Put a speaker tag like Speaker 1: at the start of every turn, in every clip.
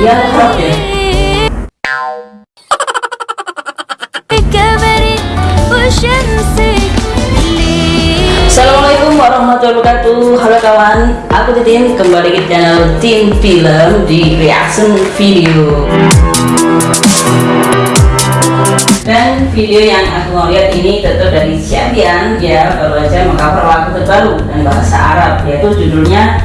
Speaker 1: dia rock ya Assalamualaikum warahmatullahi wabarakatuh. Halo kawan, aku Titin kembali ke channel Tim Film di reaction video. Dan video yang aku mau lihat ini tentu dari Syabian. Ya baru aja mengcover lagu terbaru dan bahasa Arab yaitu judulnya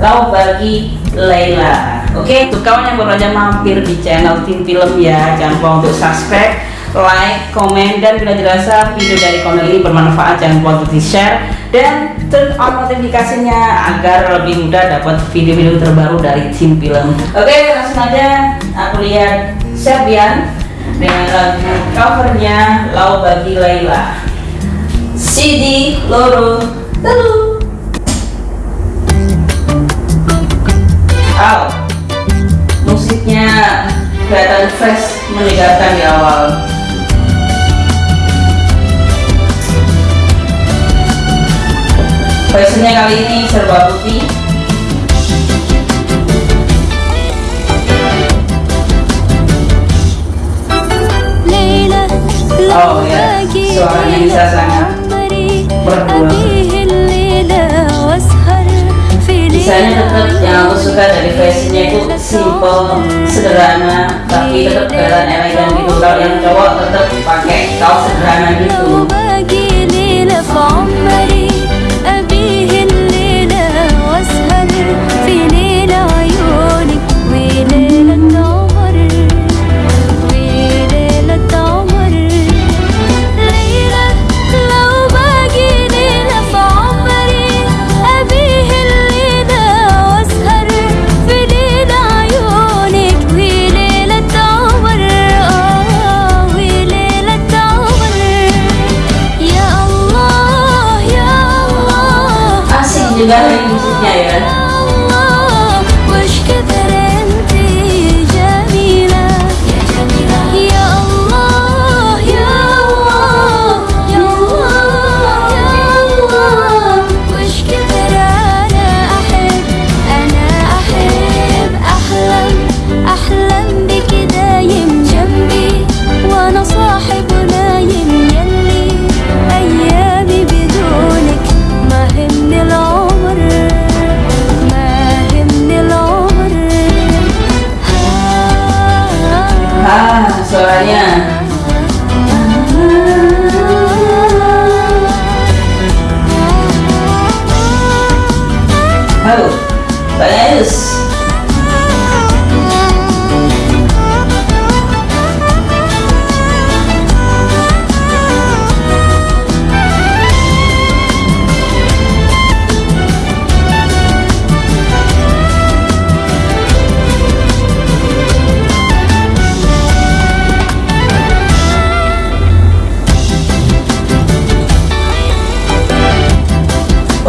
Speaker 1: Lau Bagi Laila oke untuk kawan yang baru aja mampir di channel Tim Film ya. Jangan lupa untuk subscribe like, komen, dan bila dirasa video dari konten ini bermanfaat jangan lupa untuk di share dan turn on notifikasinya agar lebih mudah dapat video-video terbaru dari tim film. Oke langsung aja aku lihat Syabian dengan lagu covernya Lau Bagi Laila. CD Loro Telu. Musiknya kelihatan fresh menyegarkan di awal. Fashionnya kali ini serba putih Desainnya tetap yang aku suka dari fashionnya itu simple, sederhana, tapi tetap kelihatan elegan gitu. Kalau yang cowok tetap pakai kaos sederhana gitu. Juga nih musiknya ya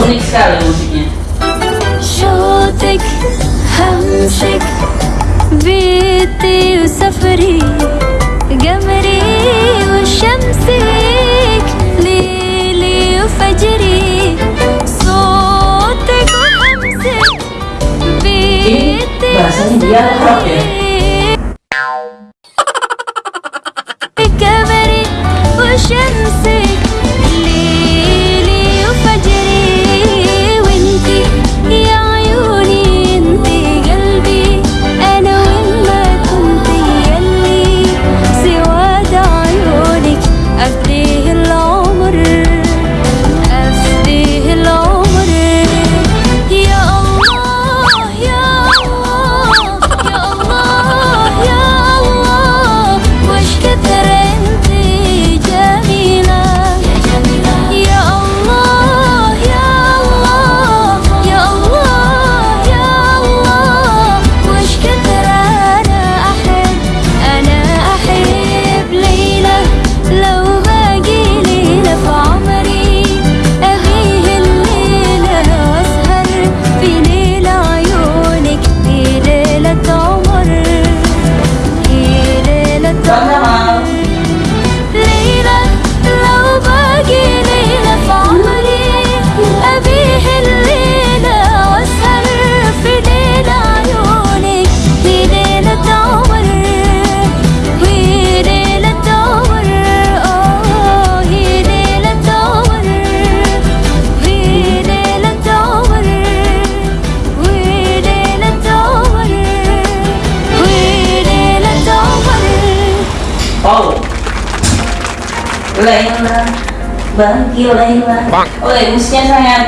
Speaker 1: unik sekali musiknya همسك بيتي وسفري قمري وشمسك ليلي وفجري صوتك وهمسك بيتي
Speaker 2: Laila oh ya musiknya sangat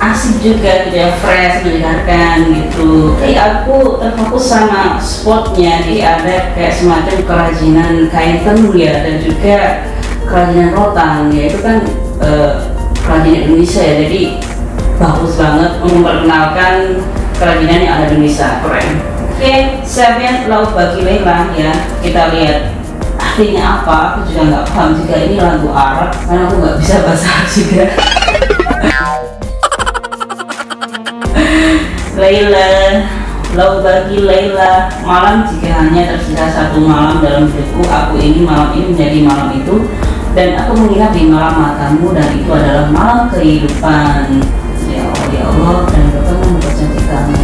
Speaker 2: asik juga ya fresh mendengarkan gitu. Kayak aku terfokus sama spotnya. Jadi ada kayak semacam kerajinan kain tenun ya dan juga kerajinan rotan. Ya itu kan uh, kerajinan Indonesia ya. Jadi bagus banget memperkenalkan kerajinan yang ada di Indonesia. Keren. Oke okay, Sabian laut bagi Lela ya. Kita lihat artinya apa? Aku juga nggak paham juga ini lagu Arab karena aku nggak bisa bahasa Arab juga. Laila Lau bagi Laila malam jika hanya tersisa satu malam dalam hidupku aku ini malam ini menjadi malam itu. Dan aku menginap di malam matamu dan itu adalah malam kehidupan. Ya Allah ya Allah dan bertemu mempercantik kamu.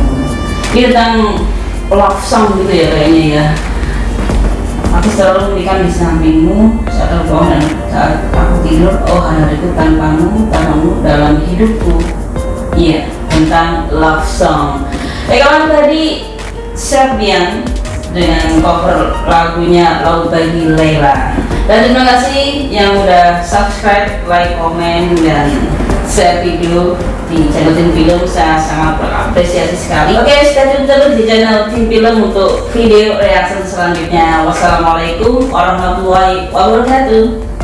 Speaker 2: Ini tentang love song gitu ya kayaknya ya aku selalu memberikan di sampingmu saat bangun dan saat aku tidur oh hariku tanpamu tanpamu dalam hidupku. Iya tentang love song. Eh kawan tadi Serbian dengan cover lagunya Laut Bagi Leila. Dan terima kasih yang udah subscribe, like, komen, dan share video di channel Tim Film saya sangat berapresiasi sekali. Oke stay tune terus di channel Tim Film untuk video reaksi selanjutnya. Wassalamualaikum warahmatullahi wabarakatuh